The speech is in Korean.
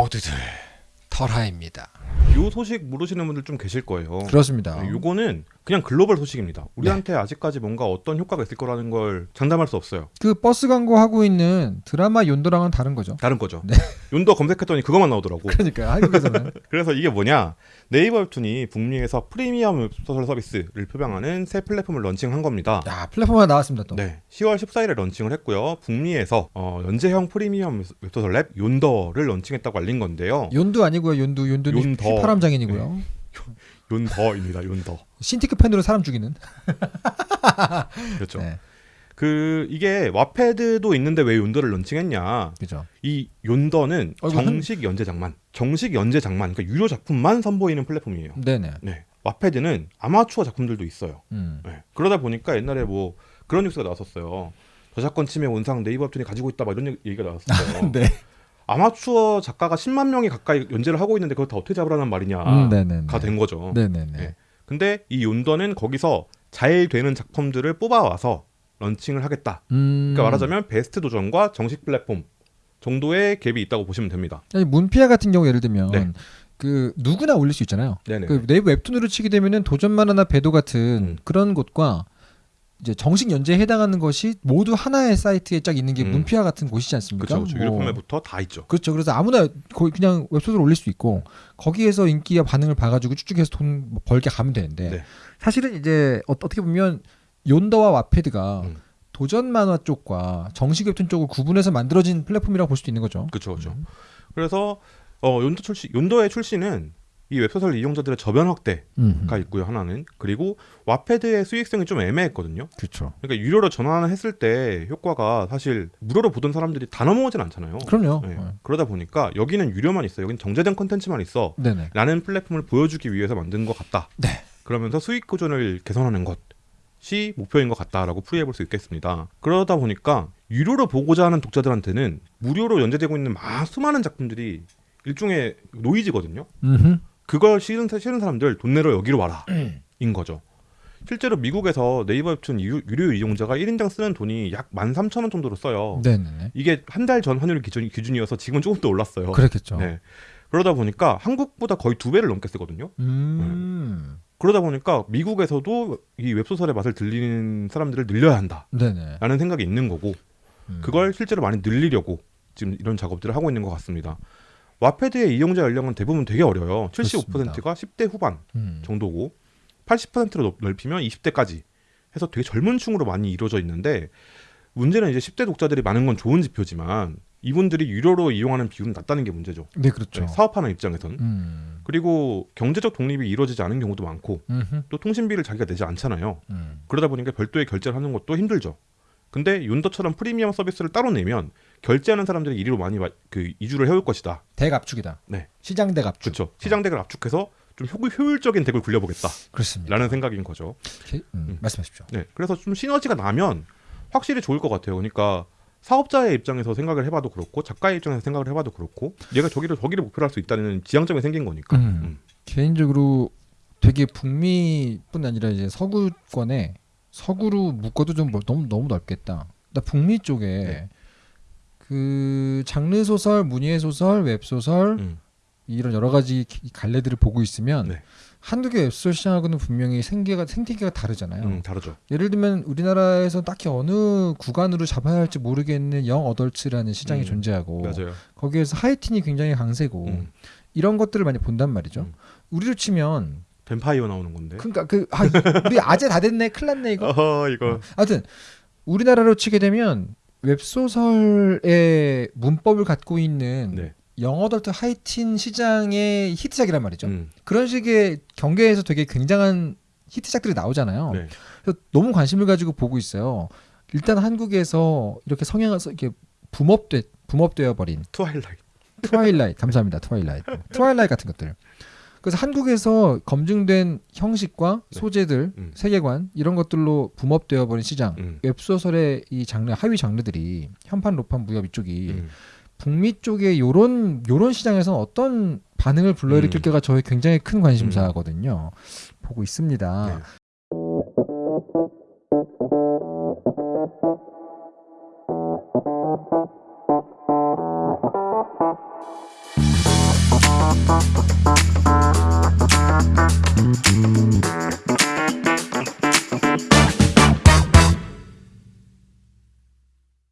모두들 털하입니다. 요 소식 모르시는 분들 좀 계실 거예요. 그렇습니다. 네, 요거는 그냥 글로벌 소식입니다. 우리한테 아직까지 뭔가 어떤 효과가 있을 거라는 걸 장담할 수 없어요. 그 버스 광고 하고 있는 드라마 욘더랑은 다른 거죠. 다른 거죠. 네. 욘더 검색했더니 그것만 나오더라고. 그러니까 한국에서는 그래서 이게 뭐냐? 네이버 웹툰이 북미에서 프리미엄 웹소설 서비스를 표방하는 새 플랫폼을 런칭한 겁니다. 야 플랫폼 하나 나왔습니다 또. 네, 10월 14일에 런칭을 했고요. 북미에서 어, 연재형 프리미엄 웹소설 앱 욘더를 런칭했다고 알린 건데요. 연두 아니고요. 연두 연두는 윤더. 휘파람 장인이고요. 윤더입니다. 윤더. 신티크 펜으로 사람 죽이는. 그렇죠. 네, 그 이게 와패드도 있는데 왜 윤더를 런칭했냐? 그죠. 이 윤더는 어, 정식 연재장만, 정식 연재장만, 그러니까 유료 작품만 선보이는 플랫폼이에요. 네네. 네, 와패드는 아마추어 작품들도 있어요. 음. 네. 그러다 보니까 옛날에 뭐 그런 뉴스가 나왔었어요. 저작권 침해 원상 네이버 웹툰이 가지고 있다 막 이런 얘기가 나왔었어요. 네. 아마추어 작가가 10만 명이 가까이 연재를 하고 있는데 그걸 다 어떻게 잡으라는 말이냐가 음. 된 거죠. 네네네. 네. 근데 이 윤더는 거기서 잘 되는 작품들을 뽑아와서 런칭을 하겠다. 음. 그러니까 말하자면 베스트 도전과 정식 플랫폼 정도의 갭이 있다고 보시면 됩니다. 아니, 문피아 같은 경우 예를 들면 네. 그 누구나 올릴 수 있잖아요. 네네. 그 네이버 웹툰으로 치게 되면은 도전만화나 배도 같은 음. 그런 곳과 이제 정식 연재에 해당하는 것이 모두 하나의 사이트에 쫙 있는 게 음. 문피아 같은 곳이지 않습니까? 그렇죠. 그렇죠. 뭐. 유료 판매부터 다 있죠. 그렇죠. 그래서 아무나 거기 그냥 웹소설 올릴 수 있고 거기에서 인기와 반응을 봐가지고 쭉쭉 해서 돈뭐 벌게 가면 되는데 네. 사실은 이제 어, 떻게 보면 욘더와 왓패드가 음. 도전 만화 쪽과 정식 웹툰 쪽을 구분해서 만들어진 플랫폼이라고 볼 수도 있는 거죠. 그렇죠. 그렇죠. 음. 그래서 어, 욘더 출시 욘더의 출시는 이 웹소설 이용자들의 저변 확대가 음. 있고요. 하나는 그리고 왓패드의 수익성이 좀 애매했거든요. 그렇죠. 그러니까 유료로 전환을 했을 때 효과가 사실 무료로 보던 사람들이 다 넘어오진 않잖아요. 그럼요. 네. 네. 그러다 보니까 여기는 유료만 있어. 여기는 정제된 컨텐츠만 있어. 네네. 라는 플랫폼을 보여주기 위해서 만든 것 같다. 네. 그러면서 수익 구조를 개선하는 것이 목표인 것 같다라고 풀이해 볼 수 있겠습니다. 그러다 보니까 유료로 보고자 하는 독자들한테는 무료로 연재되고 있는 마 수많은 작품들이 일종의 노이즈거든요. 음흠. 그걸 싫은, 싫은 사람들 돈 내러 여기로 와라 인 거죠. 실제로 미국에서 네이버 웹툰 유- 유료 이용자가 1인당 쓰는 돈이 약 13,000원 정도로 써요. 네네네. 이게 한 달 전 환율 기준, 기준이어서 지금은 조금 더 올랐어요. 그렇겠죠. 네. 그러다 보니까 한국보다 거의 두 배를 넘게 쓰거든요. 음. 그러다 보니까 미국에서도 이 웹소설의 맛을 들리는 사람들을 늘려야 한다라는 네네. 생각이 있는 거고 음. 그걸 실제로 많이 늘리려고 지금 이런 작업들을 하고 있는 것 같습니다. 와패드의 이용자 연령은 대부분 되게 어려요. 75%가 10대 후반 음. 정도고 80%로 넓히면 20대까지 해서 되게 젊은 층으로 많이 이루어져 있는데 문제는 이제 10대 독자들이 많은 건 좋은 지표지만 이분들이 유료로 이용하는 비율은 낮다는 게 문제죠. 네 그렇죠. 네, 사업하는 입장에선 음. 그리고 경제적 독립이 이루어지지 않은 경우도 많고 음흠. 또 통신비를 자기가 내지 않잖아요. 음. 그러다 보니까 별도의 결제를 하는 것도 힘들죠. 근데 윤더처럼 프리미엄 서비스를 따로 내면 결제하는 사람들이 이리로 많이 와- 그 이주를 해올 것이다. 대갑축이다. 네. 시장 대갑축. 그렇죠. 시장 덱을 압축해서 좀 효, 효율 적인 덱을 굴려보겠다라는 그렇습니다. 생각인 거죠. 음, 음. 말씀하십시오. 네. 그래서 좀 시너지가 나면 확실히 좋을 것 같아요. 그러니까 사업자의 입장에서 생각을 해봐도 그렇고 작가의 입장에서 생각을 해봐도 그렇고 얘가 저기를 저기를 목표로 할 수 있다는 지향점이 생긴 거니까. 음. 음. 개인적으로 되게 북미뿐 아니라 이제 서구권에 서구로 묶어도 좀 뭐- 너무 너무 넓겠다. 나 북미 쪽에 네. 그 장르 소설, 문예 소설, 웹 소설 음. 이런 여러 가지 기- 갈래들을 보고 있으면 네. 한국의 웹소설 시장하고는 분명히 생계가 생태계가 다르잖아요. 음, 다르죠. 예를 들면 우리나라에서 딱히 어느 구간으로 잡아야 할지 모르겠는 young adults라는 시장이 음, 존재하고 맞아요. 거기에서 하이틴이 굉장히 강세고 음. 이런 것들을 많이 본단 말이죠. 음. 우리로 치면 뱀파이어 나오는 건데. 그러니까 그 아, 우리 아재 다 됐네 큰일 났네 이거. 어허 이거. 하여튼 우리나라로 치게 되면 웹소설의 문법을 갖고 있는 네. 영어덜트 하이틴 시장의 히트작이란 말이죠. 음. 그런 식의 경계에서 되게 굉장한 히트작들이 나오잖아요. 네. 그래서 너무 관심을 가지고 보고 있어요. 일단 한국에서 이렇게 성향을 써- 이렇게 붐업돼 붐업되어 버린 Twilight. Twilight 감사합니다 Twilight Twilight 같은 것들 그래서 한국에서 검증된 형식과 네. 소재들 음. 세계관 이런 것들로 boom up되어 버린 시장 음. 웹소설의 이 장르 하위 장르들이 현판 로판 무협 이쪽이 음. 북미 쪽에 요런 요런 시장에서 어떤 반응을 불러일으킬까가 저의 굉장히 큰 관심사거든요 보고 있습니다 네.